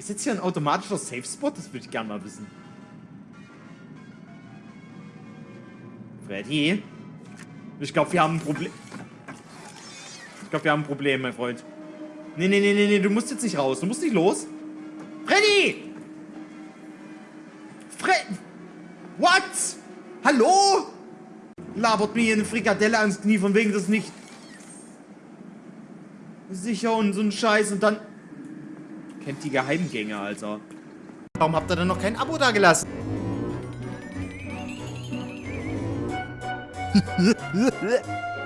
Ist jetzt hier ein automatischer Safe-Spot? Das würde ich gerne mal wissen. Freddy? Ich glaube, wir haben ein Problem. Ich glaube, wir haben ein Problem, mein Freund. Nee, nee, nee, nee, nee, du musst jetzt nicht raus. Du musst nicht los. Freddy! Fred... What? Hallo? Labert mir hier eine Frikadelle ans Knie, von wegen das nicht... Sicher und so ein Scheiß und dann... Kennt die Geheimgänge, Alter. Warum habt ihr denn noch kein Abo da gelassen?